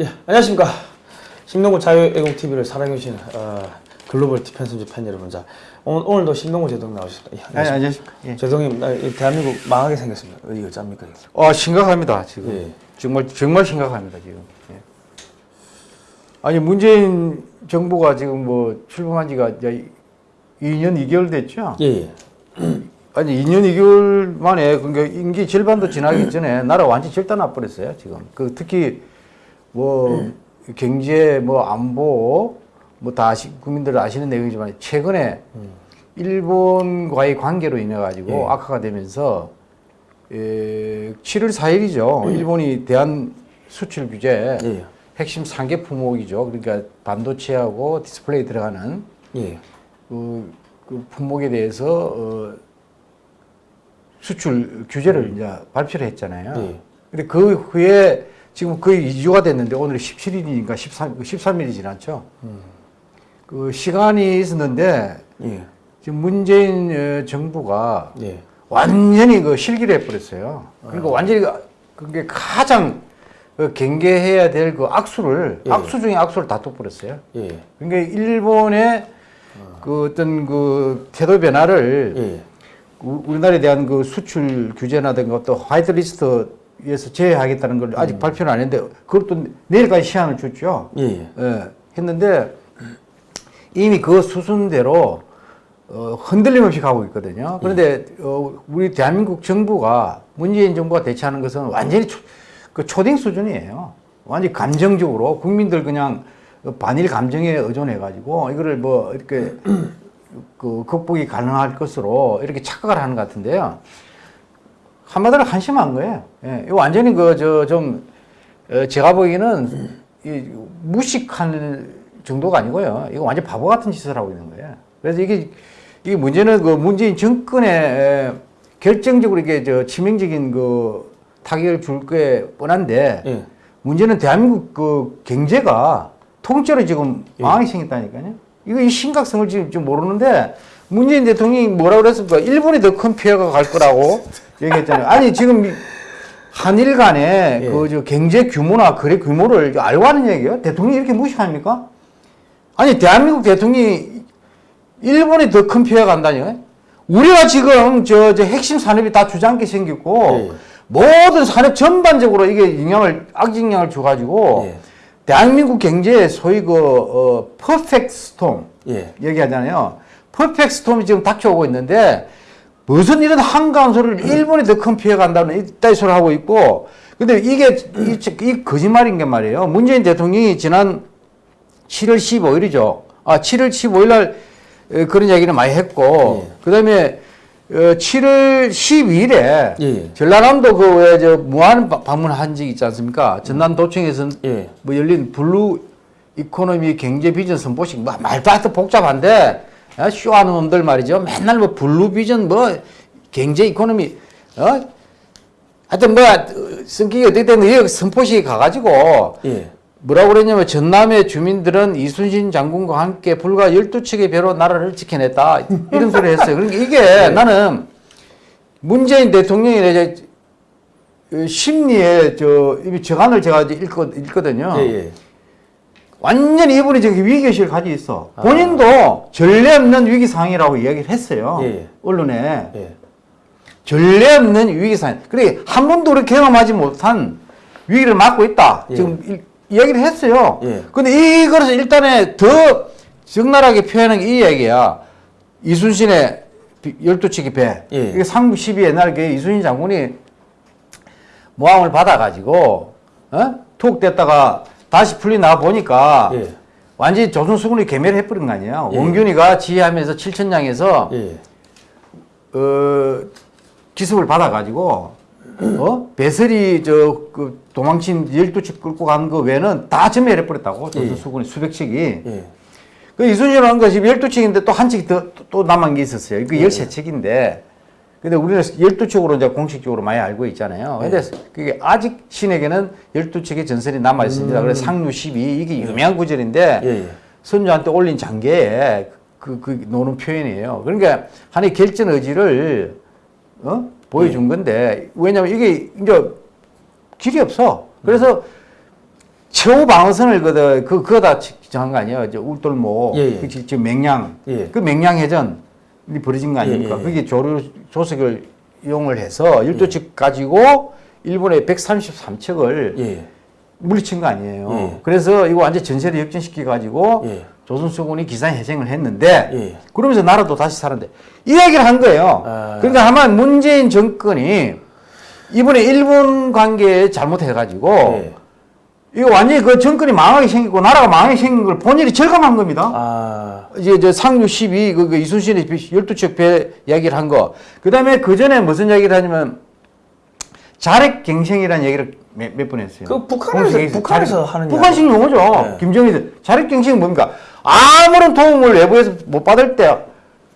예, 안녕하십니까. 신동구 자유애공TV를 사랑해주시는 어, 글로벌 디펜스 팬 여러분. 자, 오늘, 오늘 도 신동구 제동 나오셨습니다. 예, 아니, 안녕하십니까. 예. 제동님, 나, 대한민국 망하게 생겼습니다. 이거 짭니까? 어, 심각합니다, 지금. 예. 정말, 정말 심각합니다, 지금. 예. 아니, 문재인 정부가 지금 뭐 출범한 지가 이제 2년 2개월 됐죠? 예, 예. 아니, 2년 2개월 만에, 그러니까 임기 절반도 지나기 전에 나라 완전 절단 나 버렸어요, 지금. 그 특히 뭐 경제, 뭐 안보, 뭐다 아시, 국민들 아시는 내용이지만 최근에 일본과의 관계로 인해 가지고 예. 악화가 되면서 에, 7월 4일이죠. 일본이 대한 수출 규제 예, 핵심 3개 품목이죠. 그러니까 반도체하고 디스플레이 들어가는 예. 그, 그 품목에 대해서 어, 수출 규제를 이제 발표를 했잖아요. 예. 근데 그 후에 지금 거의 2주가 됐는데 오늘 17일이니까 13, 13일이 지났죠. 그 시간이 있었는데 예, 지금 문재인 어, 정부가 예. 완전히 그 실기를 해버렸어요. 그러니까 완전히 그- 그게 가장 그 경계해야 될 그 악수를 예. 악수 중에 악수를 다 둬버렸어요. 예, 그러니까 일본의 그 어떤 그 태도 변화를 예. 우- 우리나라에 대한 그 수출 규제나 든가 또 화이트리스트 에서 제외하겠다는 걸 아직 발표는 안 했는데 그것도 내일까지 시한을 줬죠. 예, 예. 예, 했는데 이미 그 수순대로 어, 흔들림 없이 가고 있거든요. 그런데 어, 우리 대한민국 정부가 문재인 정부가 대처하는 것은 완전히 초, 그 초딩 수준이에요. 완전히 감정적으로 국민들 그냥 반일 감정에 의존해 가지고 이거를 뭐 이렇게 그 극복이 가능할 것으로 이렇게 착각을 하는 것 같은데요. 한마디로 한심한 거예요. 예, 이거 완전히 그 저 좀 제가 보기에는 이 무식한 정도가 아니고요. 이거 완전 바보 같은 짓을 하고 있는 거예요. 그래서 이게 이게 문제는 그 문재인 정권에 에, 결정적으로 이게 저 치명적인 그 타격을 줄 거에 뻔한데 예. 문제는 대한민국 그 경제가 통째로 지금 예. 망하게 생겼다니까요. 이거 이 심각성을 지금 좀 모르는데 문재인 대통령이 뭐라 그랬습니까? 일본이 더 큰 피해가 갈 거라고 얘기했잖아요. 아니 지금 이 한일 간의 예. 그저 경제 규모나 거래 규모를 알고 하는 얘기예요. 대통령이 이렇게 무시합니까? 아니 대한민국 대통령이 일본이 더 큰 피해가 간다니요. 우리가 지금 저, 저 핵심 산업이 다 주저앉게 생겼고 예. 모든 산업 전반적으로 이게 영향을 악영향을 줘가지고 예. 대한민국 경제에 소위 그 어, 퍼펙트 스톰 예. 얘기하잖아요. perfect storm이 지금 닥쳐오고 있는데 무슨 이런 소리를 일본이 더 큰 피해 간다는 이따위 소리를 하고 있고 근데 이게 이, 이 거짓말인 게 말이에요. 문재인 대통령이 지난 7월 15일이죠. 아, 7월 15일 날 에, 그런 얘기를 많이 했고 예. 그다음에 어, 7월 12일에 예. 전라남도 그왜저 무안 바- 방문한 적 있지 않습니까? 전남도청에서 예. 뭐 열린 blue economy 경제 비전 선포식 뭐 말도 안돼 복잡한데 어, 쇼하는 놈들 말이죠. 맨날 뭐 blue 비전 뭐 경제 economy 어 하여튼 뭐 어, 성격이 어떻게 여기 선포식에 가가지고 예. 뭐라고 그랬냐면 전남의 주민들은 이순신 장군과 함께 불과 12척의 배로 나라를 지켜냈다. 이런 소리 했어요. 그러니까 이게 나는 문재인 대통령이 이제 그 심리에 저, 이 저간을 제가 읽거, 읽거든요. 예, 예. 완전히 이분이 저기 위기의식을 가지고 있어. 본인도 전례 없는 위기 상황이라고 이야기를 했어요. 예. 언론에. 예. 전례 없는 위기 상황. 그래, 한 번도 그렇게 경험하지 못한 위기를 맞고 있다. 예. 지금 이, 이야기를 했어요. 예. 근데 이거를 일단에 더 적나라하게 표현한 게 이 얘기야. 이순신의 12척의 배. 예. 이게 상부 12 옛날 그 이순신 장군이 모함을 받아가지고, 어? 툭 됐다가 다시 풀리 나와 보니까 예. 완전히 조선 수군이 개멸 해버린 거 아니에요. 예. 원균이가 지휘하면서 칠천량에서 예. 어, 기습을 받아가지고, 어? 배설이 저, 그 도망친 12척 끌고 간 거 외에는 다 전멸해버렸다고, 조선 예. 수군이 수백 척이. 예. 그 이순신은 한 것이 12척인데 또 한 척이 더, 또- 또 남은 게 있었어요. 그 13척인데. 근데 우리는 12척으로 이제 공식적으로 많이 알고 있잖아요. 근데 그게 아직 신에게는 12척의 전설이 남아 있습니다. 그래서 상류 12, 이게 유명한 구절인데, 예, 예. 선조한테 올린 장계에 그, 그 노는 표현이에요. 그러니까 하나의 결전 의지를 어? 보여준 건데 왜냐면 이게 이제 길이 없어. 그래서 최후 방어선을 그, 그, 그거다 정한 거 아니에요? 저 울돌목, 예, 예. 그 지- 지금 맹양, 예. 그 맹양 해전이 벌어진 거 아닙니까? 예, 예, 예. 그게 조류 조석을 이용을 해서 일도측 가지고 일본의 133척을 예. 물리친 거 아니에요. 예. 그래서 이거 완전 전세를 역전시켜 가지고 예. 조선수군이 기산해쟁을 했는데 예. 그러면서 나라도 다시 살았는데 이 얘기를 한 거예요. 아. 그러니까 아마 문재인 정권이 이번에 일본 관계에 잘못해가지고 예. 이거 완전히 그 정권이 망하게 생기고 나라가 망하게 생긴 걸 본인이 절감한 겁니다. 아. 이제 저 상류 12, 그, 그 이순신의 12척 배 이야기를 한 거. 그 다음에 그 전에 무슨 이야기를 하냐면 자력갱생이라는 얘기를 몇 번 했어요. 그 북한에서- 북한에서 자력- 하는 북한식 용어죠. 네. 김정일 자력갱생이 뭡니까? 아무런 도움을 외부에서 못 받을 때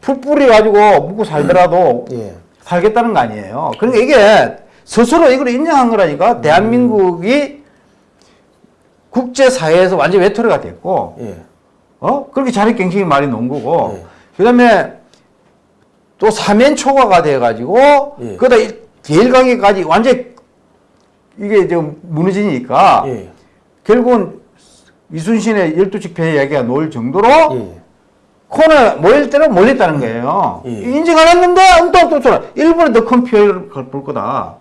풀뿌리 가지고 묵고 살더라도 예. 살겠다는 거 아니에요. 그러니까 이게 스스로 이걸 인정한 거라니까 대한민국이 국제사회에서 완전 외톨이가 됐고 예. 어? 그렇게 자력갱생이 말이 놓은 거고 예. 그 다음에 또 사면 초과가 돼가지고 예. 그다 제일강에까지 완전 이게 좀 무너지니까 예. 결국은 이순신의 열두칙 배 이야기가 놓을 정도로 예. 코너에 모일 대로 몰렸다는 거예요. 예. 인정 안 했는데 또또 또 일본에 더 큰 피해를 볼 거다.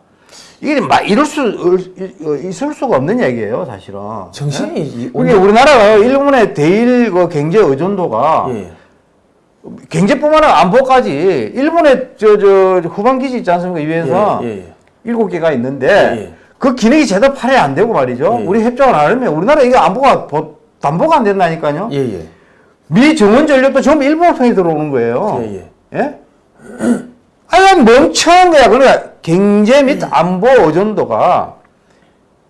이게 막 이럴 수 어, 있을 수가 없는 얘기예요, 사실은. 정신이 이- 이게 우리나라가 일본의 대일 그 경제 의존도가 예. 경제뿐만 아니라 안보까지 일본의 저, 저 후방 기지 있지 않습니까? 유엔선 예, 예. 일곱 개가 있는데 예, 예. 그 기능이 제대로 발휘 안 되고 말이죠. 예, 예. 우리 협정을 안 하면 우리나라 이게 안보가 보- 담보가 안 된다니까요. 예, 예. 미 정원 전력도 전부 일본 통해 들어오는 거예요. 예, 예. 예? 아니 멍청한 거야. 그러니까 경제 및 음. 안보 의존도가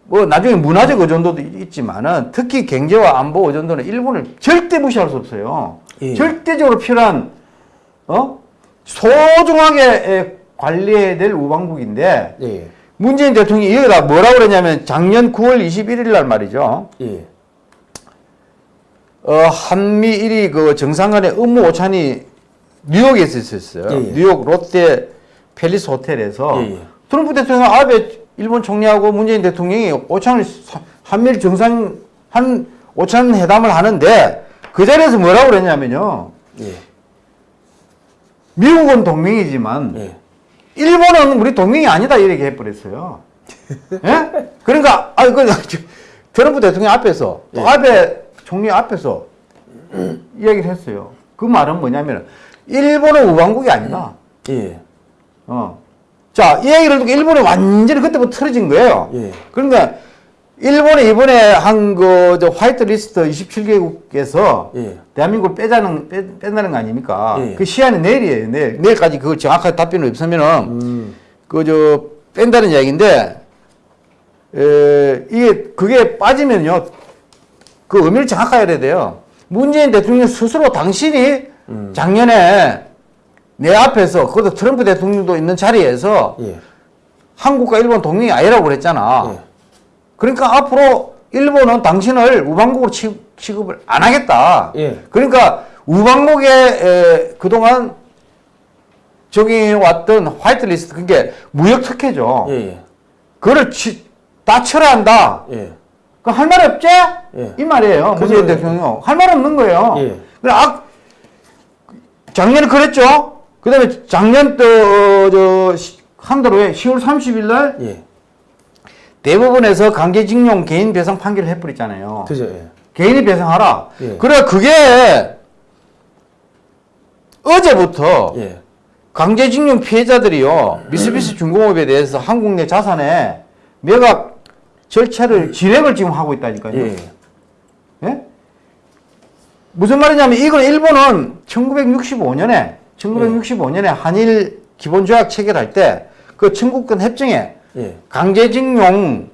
뭐 나중에 문화적 의존도도 있지만은 특히 경제와 안보 의존도는 일본을 절대 무시할 수 없어요. 예. 절대적으로 필요한 어 소중하게 에, 관리해야 될 우방국인데 예. 문재인 대통령이 여기다 뭐라고 그랬냐면 작년 9월 21일 날 말이죠. 예. 어, 한미 일이 그 정상간의 업무 오찬이 뉴욕에서 있었어요. 예, 예. 뉴욕 롯데 팰리스 호텔에서 예, 예. 트럼프 대통령 아베 일본 총리하고 문재인 대통령이 오찬을 사- 한미일 정상 한 오찬 회담을 하는데 그 자리에서 뭐라고 그랬냐면요. 예. 미국은 동맹이지만 예. 일본은 우리 동맹이 아니다 이렇게 해버렸어요. 예? 그러니까 아 그 트럼프 대통령 앞에서 또 예. 아베 총리 앞에서 이야기를 했어요. 그 말은 뭐냐면 일본은 우방국이 아니다. 예. 어. 자, 이 얘기를 듣고 일본이 완전히 그때부터 틀어진 거예요. 예. 그러니까 일본이 이번에 한 그 화이트 리스트 27개국에서 예. 대한민국을 빼자는 빼, 뺀다는 거 아닙니까? 예. 그 시한이 내일이에요. 내일 내일까지 그 정확하게 답변이 없으면은 음. 그저 뺀다는 이야기인데 에, 이게 그게 빠지면요 그 의미를 정확하게 해야 돼요. 문재인 대통령 스스로 당신이 음. 작년에 내 앞에서 그것도 트럼프 대통령도 있는 자리에서 예. 한국과 일본 동맹이 아니라고 그랬잖아. 예. 그러니까 앞으로 일본은 당신을 우방국으로 취- 취급을 안 하겠다. 예. 그러니까 우방국에 에, 그동안 적용해 왔던 화이트리스트 그게 무역 특혜죠. 예. 예. 그거를 치, 다 철회한다. 예. 그할말 없지? 예. 이 말이에요. 문재인 대통령 할 말 없는 거예요. 예. 그래 아, 작년에 그랬죠. 그 다음에 작년 또저 한달 후에 10월 30일 날 예. 대법원에서 강제징용 개인 배상 판결을 해버렸잖아요. 그죠. 예. 개인이 배상하라. 예. 그래 그게 어제부터 예. 강제징용 피해자들이요 미쓰비시 중공업에 대해서 한국 내 자산에 매각 절차를 진행을 지금 하고 있다니까요. 예. 예? 무슨 말이냐면 이건 일본은 1965년에 1965년에 한일 기본조약 체결할 때 그 청구권 협정에 예. 강제징용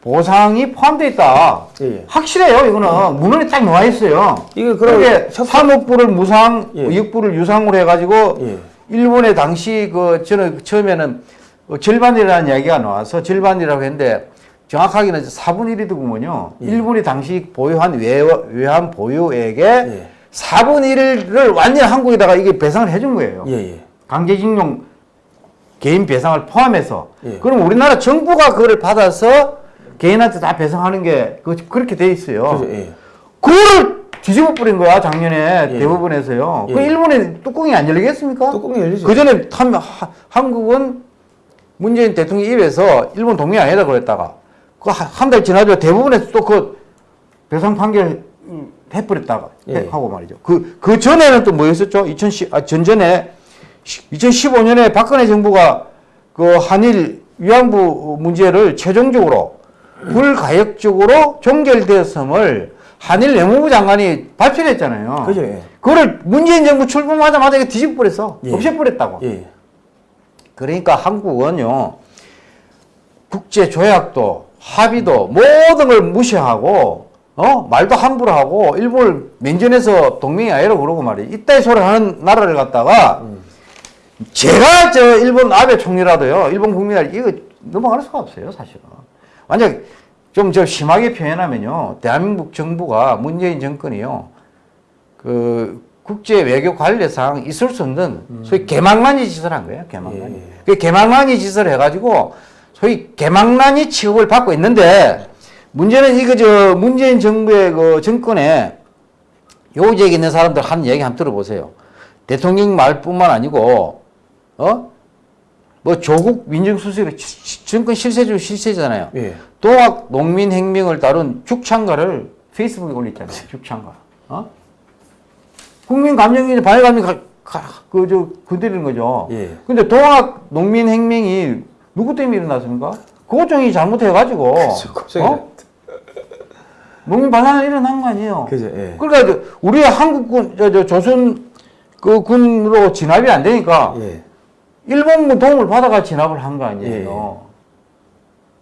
보상이 포함되어 있다. 예, 예. 확실해요. 이거는 문헌에 딱 나와 있어요. 이게 그럼 그게 협- 3억 불을 무상, 예. 2억 불을 유상으로 해가지고 예. 일본의 당시 그 저는 처음에는 어, 절반이라는 이야기가 나와서 절반이라고 했는데 정확하게는 4분의 1이더군요. 예. 일본이 당시 보유한 외, 외환 보유액의 예. 4분의 1을 완전히 한국에다가 이게 배상을 해준 거예요. 예. 예. 강제징용 개인 배상을 포함해서 예. 그럼 우리나라 정부가 그걸 받아서 개인한테 다 배상하는 게 그, 그렇게 돼 있어요. 그죠, 예. 뒤집어 버린 거야 작년에 예. 대법원에서요. 그 예. 일본에 뚜껑이 안 열리겠습니까? 뚜껑이 열리죠. 그 전에 한국은 문재인 대통령 입에서 일본 동의 안 해다 그랬다가 그 한 달 지나도 대부분에서 또 그 배상 판결 해버렸다가 예. 하고 말이죠. 그, 그 전에는 또 뭐였었죠? 2010, 아, 전전에 2015년에 박근혜 정부가 그 한일 위안부 문제를 최종적으로 불가역적으로 종결되었음을 한일 내무부 장관이 발표를 했잖아요. 그죠, 예. 그거를 문재인 정부 출범하자마자 뒤집어버렸어. 예. 없애버렸다고. 예. 그러니까 한국은요, 국제 조약도 합의도 모든 걸 무시하고, 어? 말도 함부로 하고, 일본을 면전에서 동맹이 아니라고 그러고 말이에요. 이따위 소리 하는 나라를 갖다가, 제가 저 일본 아베 총리라도요, 일본 국민들 이거 넘어갈 수가 없어요, 사실은. 만약 좀 저 심하게 표현하면요, 대한민국 정부가 문재인 정권이요, 그 국제 외교 관례상 있을 수 없는 소위 개망난이 짓을 한 거예요. 개망난이. 예, 예. 그 개망난이 짓을 해가지고 소위 개망난이 취급을 받고 있는데 문제는 이거 저 문재인 정부의 그 정권에 요직에 있는 사람들 하는 얘기 한번 들어보세요. 대통령 말뿐만 아니고 어? 뭐 조국 민정수석이 정권 실세 중 실세잖아요. 예. 동학 농민 혁명을 다룬 죽창가를 페이스북에 올렸잖아요. 죽창가. 어? 국민 감정이 반일 감정 그저 건드리는 거죠. 예. 근데 동학 농민 혁명이 누구 때문에 일어났습니까? 고종이 잘못해가지고 그죠, 고종이 어? 농민 반란을 일어난 거 아니에요. 그죠, 예. 그러니까 저 우리 한국군 저, 저 조선 그 군으로 진압이 안 되니까 예. 일본군 도움을 받아가 진압을 한 거 아니에요.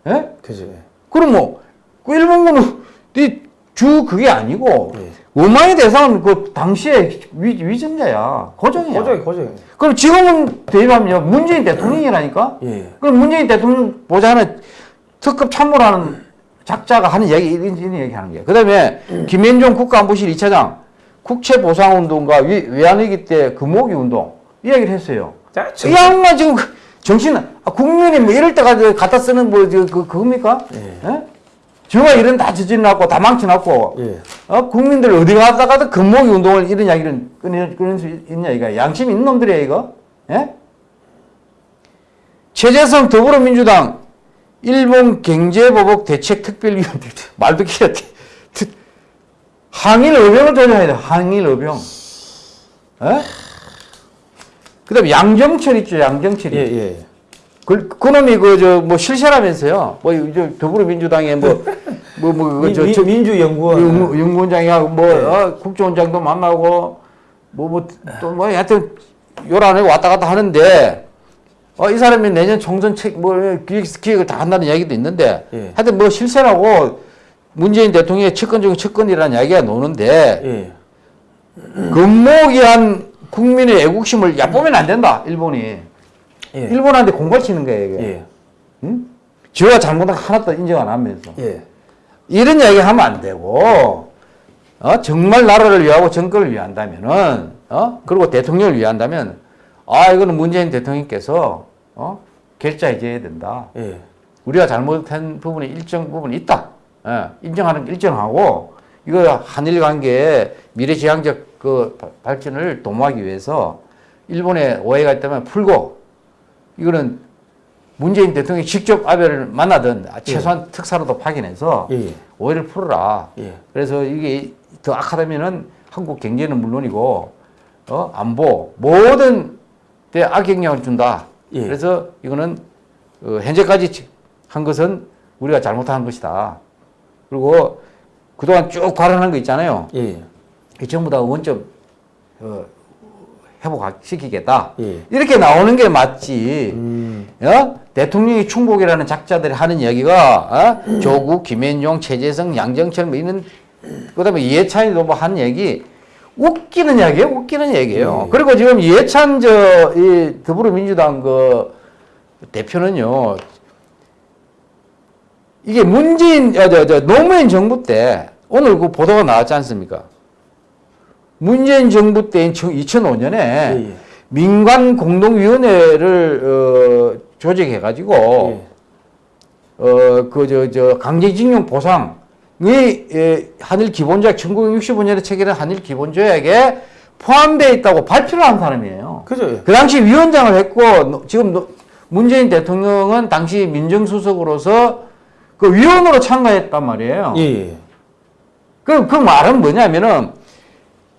예? 그죠, 예. 그럼 뭐, 그 일본군은 이주 그게 아니고, 예. 원만의 대상은 그 당시에 위, 위전자야. 고정이야. 고정이, 고정이. 그럼 지금은 대입하면 문재인 대통령이라니까? 예. 그럼 문재인 대통령 보자는 특급 참모라는 작자가 하는 얘기, 이런, 이런 얘기 하는 거예요. 그 다음에 김현종 국가안보실 2차장, 국채보상운동과 위, 외환위기 때 금모기 운동, 이 얘기를 했어요. 자, 이 양반 지금 그 정신, 아, 국민이 뭐 이럴 때가 저 갖다 쓰는 뭐, 저, 그, 그겁니까? 예. 예? 저가 이런 다 저질러놨고, 다 망쳐놨고, 예. 어? 국민들 어디 가다가도 금모기 운동을 이런 이야기를 끊을 수 있냐, 이거. 양심 있는 놈들이야, 이거. 예? 최재성 더불어민주당 일본 경제보복 대책 특별위원회 말도 기가 항일 의병을 조정해야 돼. 항일. 예? 그 다음에 양정철 있죠, 양정철이. 예, 예. 그, 그놈이 그, 저, 뭐, 실세라면서요. 뭐, 저, 더불어민주당에 뭐, 뭐, 뭐, 그, 저, 저, 민주연구원. 연- 연구원장이하고 뭐, 네. 어, 국정원장도 만나고, 뭐, 뭐, 또 뭐, 하여튼, 요란에 왔다 갔다 하는데, 어, 이 사람이 내년 총선 책, 뭐, 기획, 기획을 다 한다는 이야기도 있는데, 예. 하여튼 뭐, 실세라고 문재인 대통령의 측근 중 측근이라는 이야기가 노는데, 예. 금목이한 국민의 애국심을 얕보면 안 된다, 일본이. 예. 일본한테 공갈 치는 거예요, 이게. 예. 응? 지가 잘못한 거 하나도 인정 안 하면서. 예. 이런 이야기 하면 안 되고, 어? 정말 나라를 위하고 정권을 위한다면은, 어? 그리고 대통령을 위한다면, 아, 이거는 문재인 대통령께서, 어? 결자해줘야 된다. 예. 우리가 잘못한 부분이 일정 부분이 있다. 예, 인정하는 게 일정하고, 이거 한일 관계의 미래지향적 그 바- 발전을 도모하기 위해서 일본에 오해가 있다면 풀고, 이거는 문재인 대통령이 직접 아베를 만나든 최소한 특사로도 파견해서 예. 오해를 풀어라. 예. 그래서 이게 더 악하다면은 한국 경제는 물론이고 어 안보 모든 데 악영향을 준다. 예. 그래서 이거는 어, 현재까지 한 것은 우리가 잘못한 것이다. 그리고 그동안 쭉 발언한 거 있잖아요. 예. 이 전부 다 원점 어, 회복시키겠다. 예. 이렇게 나오는 게 맞지. 음. 어? 대통령이 충복이라는 작자들이 하는 얘기가 어? 조국, 김현종, 최재성, 양정철 뭐 이런 그다음에 이해찬이도 뭐 하는 얘기 웃기는 얘기예요. 웃기는 얘기예요. 예. 그리고 지금 이해찬 저 이 더불어민주당 그 대표는요. 이게 문재인 아, 저, 저 노무현 정부 때 오늘 그 보도가 나왔지 않습니까? 문재인 정부 때인 2005년에 예. 민관 공동위원회를 어, 조직해가지고 예. 어그 저 저 강제징용 보상 이 예, 한일 기본조약 1965년에 체결한 한일 기본조약에 포함되어 있다고 발표를 한 사람이에요. 그죠? 예. 그 당시 위원장을 했고 노- 지금 노- 문재인 대통령은 당시 민정수석으로서 그 위원으로 참가했단 말이에요. 예, 예. 그, 그 말은 뭐냐면은,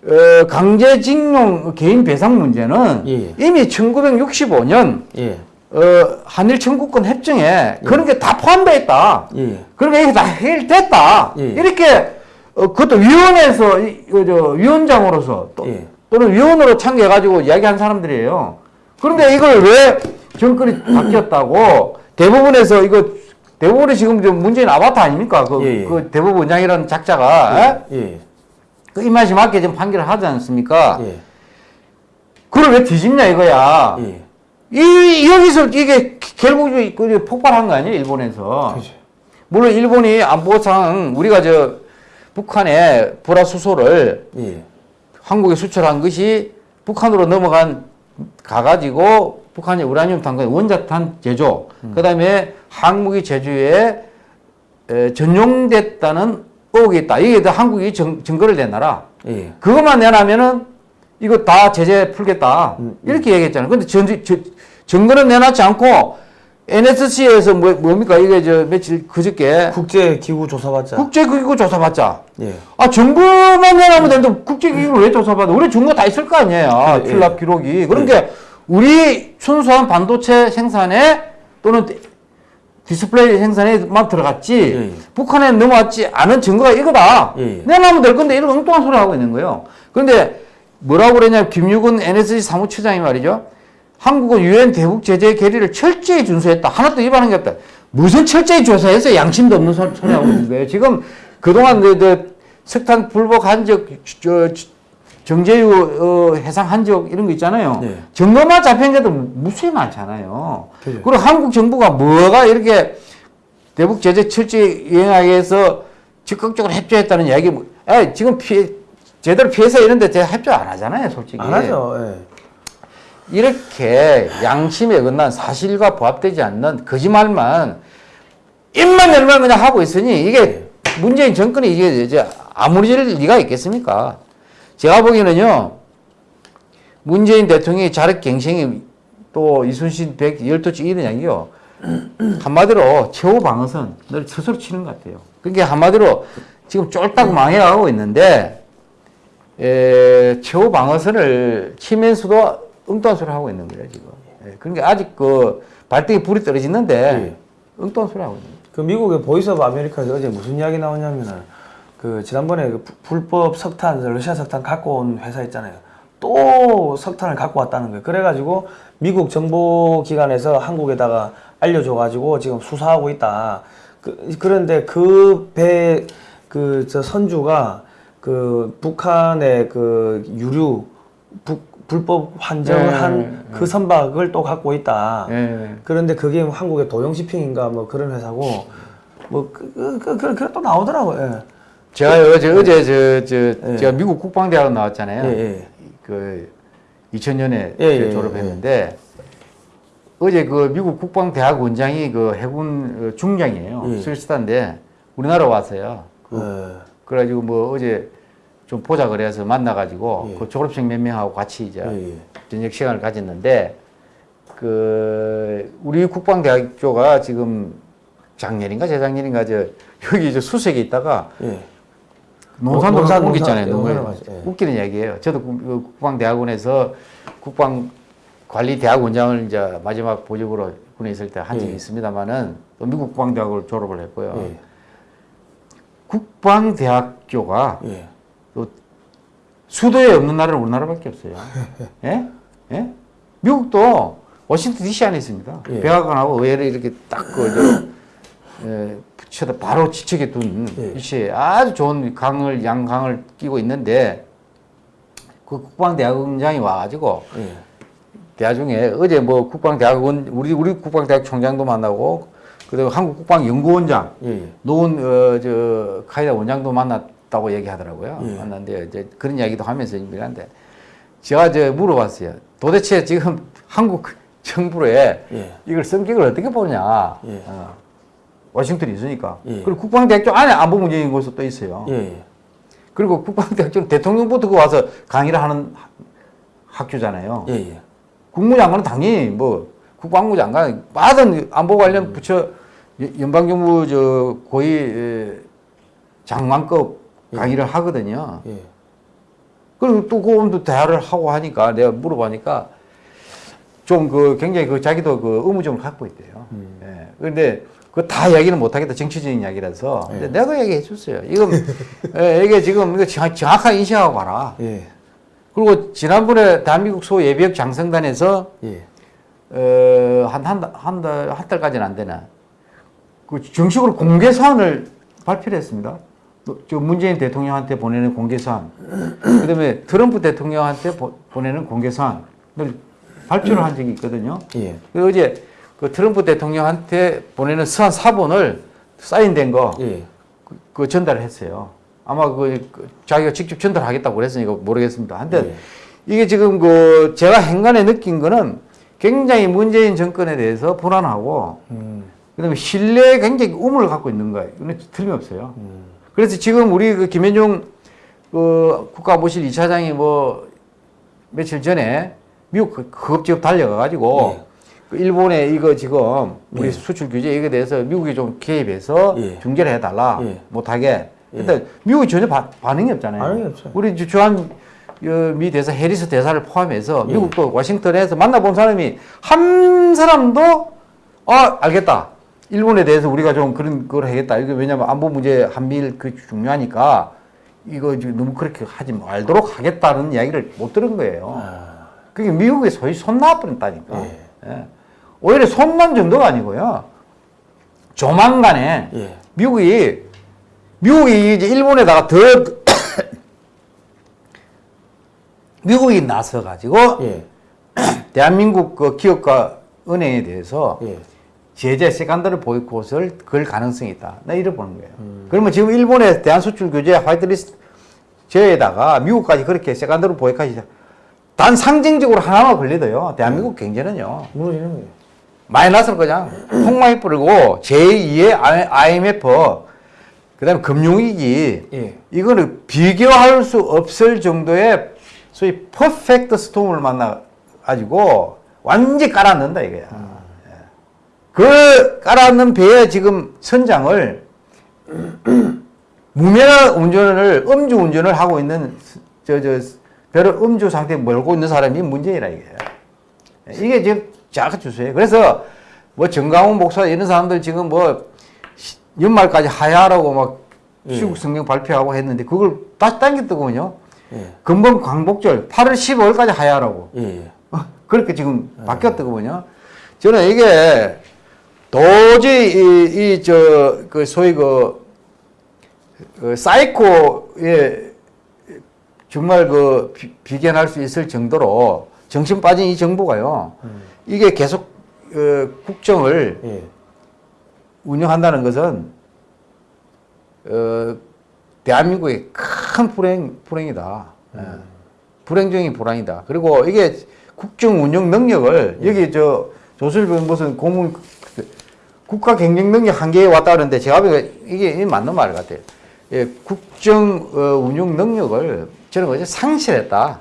어, 강제징용 개인 배상 문제는 예. 이미 1965년, 예. 어, 한일 청구권 협정에 그런 게 다 포함되어 있다. 예. 그러니까 이게 다 해결됐다. 예. 이렇게, 어, 그것도 위원회에서, 이- 그, 저, 위원장으로서 또, 예. 또는 위원으로 참여해가지고 이야기한 사람들이에요. 그런데 이걸 왜 정권이 바뀌었다고 대부분에서 이거 대부분이 지금 저 문재인 아바타 아닙니까? 그, 예, 예. 그 대법원장이라는 작자가 예? 예. 그 입맛이 맞게 지금 판결을 하지 않습니까? 예. 그걸 왜 뒤집냐 이거야. 예. 이 여기서 이게 결국 그 폭발한 거 아니에요 일본에서. 그죠. 물론 일본이 안보상 우리가 저 북한의 불화수소를 예. 한국에 수출한 것이 북한으로 넘어간 가가지고 북한의 우라늄 탄광 원자탄 제조, 그다음에 항무기 제조에 에, 전용됐다는 의혹이 있다. 이게 다 한국이 증, 증거를 내놔라. 예. 그것만 내놔면은 이거 다 제재 풀겠다. 음, 이렇게 얘기했잖아요. 근데 전, 저, 증거는 내놨지 않고 NSC에서 뭐, 뭡니까? 이게 저 며칠 그저께 국제 기구 조사받자. 국제기구 조사받자. 예. 아, 증거만 내놓으면 되는데 국제기구를 왜 조사받아? 우리 증거 다 있을 거 아니에요. 예, 필랍 기록이. 그런 게 우리 순수한 반도체 생산에 또는 디스플레이 생산에만 들어갔지 예, 예. 북한에 넘어왔지 않은 증거가 이거다. 예, 예. 내놓으면 될 건데 이런 엉뚱한 소리 하고 있는 거예요. 그런데 뭐라고 그러냐 김유근 NSC 사무처장이 말이죠. 한국은 유엔 대북 제재 결의를 철저히 준수했다. 하나도 위반한 게 없다. 무슨 철저히 조사해서 양심도 없는 소- 소리 하고 있는 거예요. 지금 그동안 그, 그 석탄 불복 한적 저, 정제유 어, 해상 한적 이런 거 있잖아요. 네. 증거만 잡힌 게도 무수히 많잖아요. 그죠. 그리고 한국 정부가 뭐가 이렇게 대북 제재 철저히 이행하기 위해서 적극적으로 협조했다는 이야기, 뭐, 에 지금 피해, 제대로 피해서 이런데 제가 협조 안 하잖아요, 솔직히. 안 하죠. 예. 이렇게 양심에 어긋난 사실과 부합되지 않는 거짓말만 입만 열면 그냥 하고 있으니 이게 문재인 정권이 이게 이제 아무리 리가 있겠습니까? 제가 보기에는요, 문재인 대통령이 자력 갱생이 또 이순신 백 열도치 이런 이야기요. 한마디로 최후 방어선 늘 스스로 치는 것 같아요. 그게 한마디로 지금 쫄딱 망해가고 있는데 에, 최후 방어선을 치면서도 엉뚱한 소리 하고 있는 거예요 지금. 예, 그러니까 아직 그 발등에 불이 떨어지는데 엉뚱한 소리 하고 있는 거예요. 그 미국의 Voice of America에서 어제 무슨 이야기 나오냐면은 그 지난번에 그 부- 불법 석탄 러시아 석탄 갖고 온 회사 있잖아요. 또 석탄을 갖고 왔다는 거예요. 그래가지고 미국 정보 기관에서 한국에다가 알려줘가지고 지금 수사하고 있다. 그, 그런데 그 배 그 저 선주가 그 북한의 그 유류 북 불법 환정을 네, 한그 선박을 또 갖고 있다. 예. 그런데 그게 뭐 한국의 도용시핑인가 뭐 그런 회사고 뭐그 그, 그, 그, 그, 또 나오더라고요. 예. 제가 어제 어제 저, 저 예. 제가 미국 국방대학 나왔잖아요. 예, 예. 그 2000년에 예, 예, 졸업했는데 어제 그 미국 국방대학 원장이 그 해군 어, 중장이에요. 예. 스위스단데 우리나라 왔어요. 그, 어, 그래가지고 뭐 어제 좀 보자 그래서 만나가지고 예. 그 졸업생 몇 명하고 같이 이제 예, 예. 저녁 시간을 가졌는데 그 우리 국방대학교가 지금 작년인가 재작년인가 저 여기 저 수색에 있다가 예. 논산으로 논산, 옮겼잖아요. 논산. 예, 맞아요. 예. 웃기는 얘기예요. 저도 국- 그 국방대학원에서 국방관리대학원장을 이제 마지막 보직으로 군에 있을 때 한 적이 예. 있습니다만은 또 미국 국방대학을 졸업을 했고요. 예. 국방대학교가 예. 수도에 없는 나라는 우리나라밖에 없어요. 예? 예? 미국도 워싱턴 DC 안에 있습니다. 예. 백악관하고 의회를 이렇게 딱 그 예, 붙여다 바로 지척에 둔 예. 위치에 아주 좋은 강을 양강을 끼고 있는데 그 국방대학원장이 와가지고 예. 대화 중에 어제 뭐 국방대학원 우리 우리 국방대학 총장도 만나고 그리고 한국 국방연구원장 예. 예. 노원 어저 카이다 원장도 만났 다고 얘기하더라고요. 예. 만났는데 이제 그런 이야기도 하면서 얘기하는데 제가 저 물어봤어요. 도대체 지금 한국 정부에 예. 이걸 성격을 어떻게 보냐. 예. 어. 워싱턴이 있으니까. 예. 그리고 국방대학교 안에 안보 문제연구소 또 있어요. 예, 예. 그리고 국방대학교는 대통령부터 그 와서 강의를 하는 하- 학교잖아요. 예, 예. 국무장관은 당연히 뭐 국방부 장관 받은 안보 관련 부처 연- 연방정부 저 고위 에, 장관급 강의를 하거든요. 예. 그리고 또 그분도 대화를 하고 하니까 내가 물어보니까 좀 그 굉장히 그 자기도 그 의무점을 갖고 있대요. 예. 그런데 그 다 이야기는 못하겠다 정치적인 이야기라서. 근데 내가 얘기해 줬어요. 이건 예, 이게 지금 이거 정- 정확하게 인식하고 가라. 예. 그리고 지난번에 대한민국 소 예비역 장성단에서 예. 어, 한, 한, 달- 한 달, 한 달까지는 안 되나. 그 정식으로 공개 사안을 발표를 했습니다. 뭐, 저 문재인 대통령한테 보내는 공개 사안. 그 다음에 트럼프 대통령한테 보, 보내는 공개 사안을 발표를 한 적이 있거든요. 예. 그 어제 그 트럼프 대통령한테 보내는 서한 사본을 사인된 거, 예. 그, 그 전달을 했어요. 아마 그, 그 자기가 직접 전달하겠다고 그랬으니까 모르겠습니다. 한데 네. 이게 지금 그 제가 행간에 느낀 거는 굉장히 문재인 정권에 대해서 불안하고 음. 그 다음에 신뢰에 굉장히 우물을 갖고 있는 거예요. 이건 틀림없어요. 음. 그래서 지금 우리 그 김현종 그 국가보실 2차장이 뭐 며칠 전에 미국 그 급지급 달려가가지고 예. 그 일본에 이거 지금 우리 예. 수출 규제 이거에 대해서 미국이 좀 개입해서 예. 중재를 해달라 예. 못하게. 근데 미국이 전혀 바- 반응이 없잖아요. 반응이 없어요. 우리 주- 주한 어, 미 대사 해리스 대사를 포함해서 예. 미국도 워싱턴에서 만나본 사람이 한 사람도 아 알겠다. 일본에 대해서 우리가 좀 그런 걸 하겠다. 이게 왜냐면 안보 문제 한미일 그 중요하니까 이거 지금 너무 그렇게 하지 말도록 하겠다는 이야기를 못 들은 거예요. 아. 그게 미국에 소위 손 놔버렸다니까. 예. 예. 오히려 손난 정도가 아니고요. 조만간에 예. 미국이 미국이 이제 일본에다가 더 미국이 나서 가지고 예. 대한민국 그 기업과 은행에 대해서 예. 제재 세간다를 보이콧을 걸 가능성이 있다. 나 이래 보는 거예요. 그러면 지금 일본의 대한 수출 규제 화이트리스트 제에다가 미국까지 그렇게 세간다를 보이콧이 단 상징적으로 하나만 걸려도요. 대한민국 경제는요. 무너지는 거예요. 마이너스로 그냥 폭망이 뿌리고 제2의 IMF 그 다음에 금융위기 예. 이거는 비교할 수 없을 정도의 소위 퍼펙트 스톰을 만나 가지고 완전히 깔아넣는다 이거야. 예. 그 깔아넣는 배에 지금 선장을 무면허 운전을 음주 운전을 하고 있는 저 저 배를 음주 상태에 몰고 있는 사람이 문제이라 이게. 이게 지금 자가 주세요. 그래서 뭐 정강훈 목사 이런 사람들 지금 뭐 시- 연말까지 하야라고 막 예. 시국 성경 발표하고 했는데 그걸 다시 당겼더군요. 예. 금번 광복절 8월 15일까지 하야라고. 예. 예. 어, 그렇게 지금 바뀌었더군요. 저는 이게 도저히 이 저 그 소위 그, 그 사이코에 정말 그 비, 비견할 수 있을 정도로 정신 빠진 이 정부가요. 이게 계속 어, 국정을 예. 운영한다는 것은 어, 대한민국의 큰 불행 불행이다. 예. 불행 중인 불안이다. 그리고 이게 국정 운영 능력을 여기 저 조슬병 무슨 고문 국가 경쟁 능력 한계에 왔다 그러는데 제가 보기에 이게 맞는 말 같아요. 예, 국정 어, 운영 능력을 저는 어제 상실했다.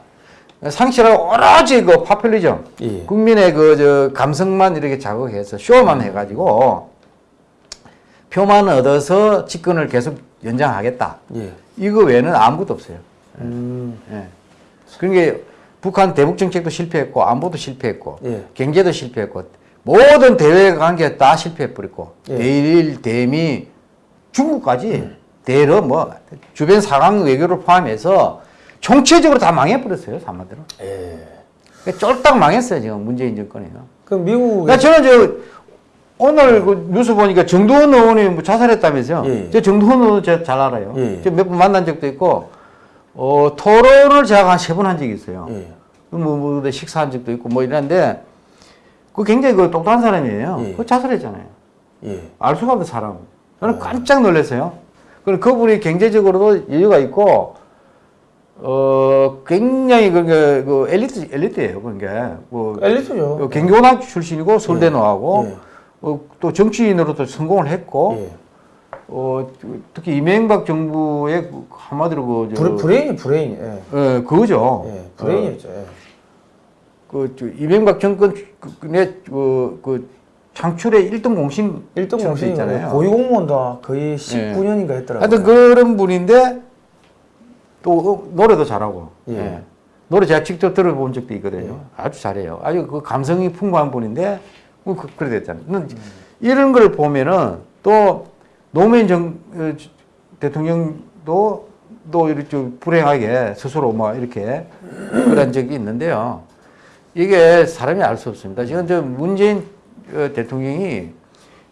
상실하고 오로지 그 파퓰리즘, 예. 국민의 그 저 감성만 이렇게 자극해서 쇼만 해가지고 표만 얻어서 집권을 계속 연장하겠다. 예. 이거 외에는 아무것도 없어요. 음. 예. 그러니까 북한 대북 정책도 실패했고 안보도 실패했고 예. 경제도 실패했고 모든 대외 관계 다 실패해버렸고 예. 대일 대미 중국까지 대러 뭐 주변 상황 외교를 포함해서 총체적으로 다 망해버렸어요 한마디로 예. 그러니까 쫄딱 망했어요 지금 문재인 정권이요. 그럼 미국 그러니까 저는 저 오늘 그 뉴스 보니까 정두원 의원이 뭐 자살했다면서요. 예. 저 정두원 의원 제가 잘 알아요. 예. 저몇번 만난 적도 있고 어, 토론을 제가 한 세 번 한 적이 있어요. 예. 뭐, 뭐, 뭐 식사한 적도 있고 뭐 이랬는데 그 굉장히 그 똑똑한 사람이에요. 예. 그 자살했잖아요. 예. 알 수가 없는 사람. 저는 깜짝 놀랐어요. 그리고 그분이 경제적으로도 여유가 있고 어 굉장히 그, 그, 그 엘리트 엘리트예요. 그게 뭐 엘리트죠. 어, 경기고등학교 출신이고 서울대 나오고 예. 어, 또 정치인으로도 성공을 했고 예. 어, 특히 이명박 정부의 그 한마디로 그 저, 브레, 브레인이 브레인. 예. 예, 그거죠. 예. 브레인이었죠. 예. 그, 저, 이명박 정권의 그, 그 창출의 1등 공신 1등 처럼 돼 공신이 있잖아요. 고위 공무원도 거의 19년인가 했더라고요. 하여튼 그런 분인데 또 어, 노래도 잘하고 예. 예. 노래 제가 직접 들어본 적도 있거든요. 아주 잘해요. 아주 그 감성이 풍부한 분인데 뭐 그, 그래 됐잖아요. 는 이런 걸 보면은 또 노무현 정 어, 대통령도 또 이렇게 좀 불행하게 스스로 뭐 이렇게 그런 적이 있는데요. 이게 사람이 알 수 없습니다. 지금 저 문재인 어, 대통령이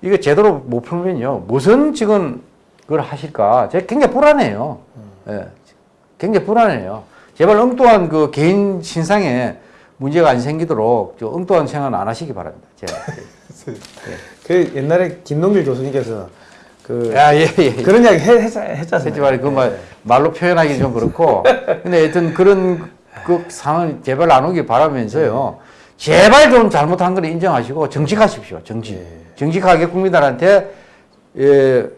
이거 제대로 못 풀면요. 무슨 지금 그걸 하실까? 제가 굉장히 불안해요. 예. 굉장히 불안해요. 제발 엉뚱한 그 개인 신상에 문제가 안 생기도록 저 엉뚱한 생각은 안 하시기 바랍니다. 제가. 그 옛날에 김동길 교수님께서 그 야, 예, 예. 예. 그런 이야기 했, 했잖아요. 하지 말고 그 말, 말로 표현하기 좀 그렇고. 근데 하여튼 그런 그 상황 제발 안 오길 바라면서요. 제발 좀 잘못한 걸 인정하시고 정직하십시오. 정직. 예. 정직하게 국민들한테 예,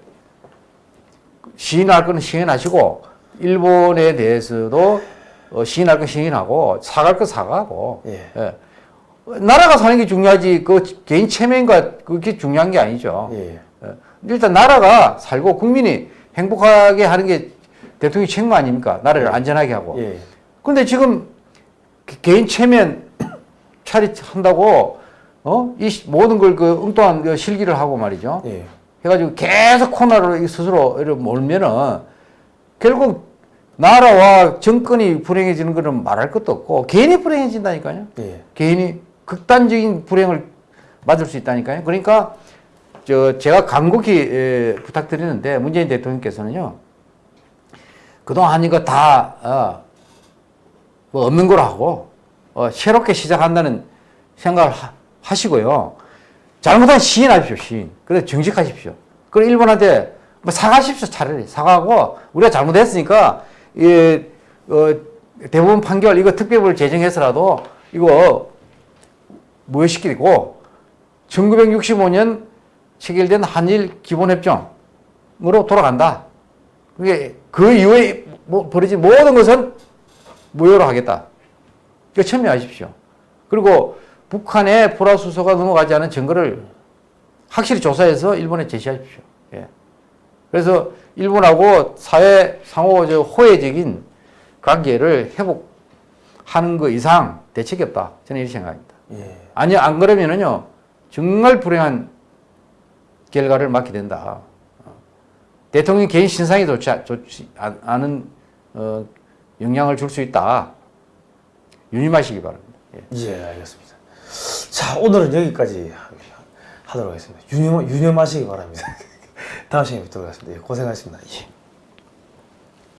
시인할 건 시인하시고 일본에 대해서도 어, 시인할 건 시인하고 사갈 건 사과하고 예. 예. 나라가 사는 게 중요하지 그 개인 체면과 그게 중요한 게 아니죠. 예. 예. 일단 나라가 살고 국민이 행복하게 하는 게 대통령 책무 아닙니까? 나라를 안전하게 하고. 예. 근데 지금 개- 개인 체면 차릿한다고 어? 이 시- 모든 걸 그 엉뚱한 그 실기를 하고 말이죠. 예. 해가지고 계속 코너로 이 스스로 이렇게 몰면은 결국 나라와 정권이 불행해지는 거는 말할 것도 없고 개인이 불행해진다니까요. 예. 개인이 극단적인 불행을 맞을 수 있다니까요. 그러니까 저 제가 간곡히 에, 부탁드리는데 문재인 대통령께서는요. 그동안 이거 다 어, 뭐 없는 거로 하고 어, 새롭게 시작한다는 생각을 하, 시고요 잘못한 시인하십시오, 시인. 그래 정직하십시오. 그리고 일본한테 뭐 사과하십시오, 차라리 사과하고 우리가 잘못했으니까 이 어, 대부분 판결 이거 특별법을 제정해서라도 이거 무효시키고 1965년 체결된 한일 기본협정으로 돌아간다. 그게 그 이후에 뭐 벌어진 모든 것은 무효로 하겠다. 이거 천명하십시오. 그리고 북한의 포라수소가 넘어가지 않은 증거를 확실히 조사해서 일본에 제시하십시오. 예. 그래서 일본하고 사회 상호 저 호혜적인 관계를 회복하는 것 이상 대책이 없다. 저는 이렇게 생각합니다. 예. 아니 안 그러면은요 정말 불행한 결과를 맞게 된다. 어. 대통령 개인 신상이 좋지, 않- 좋지 않- 않은 어, 영향을 줄 수 있다. 유념하시기 바랍니다. 예. 예, 알겠습니다. 자, 오늘은 여기까지 하도록 하겠습니다. 유념, 유념하시기 바랍니다. 다음 시간에 뵙도록 하겠습니다. 예, 고생하셨습니다. 예.